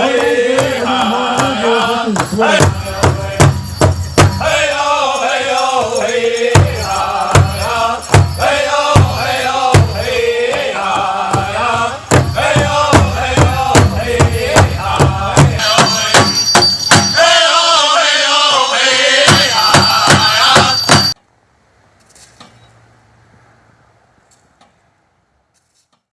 Hey, hey, hey,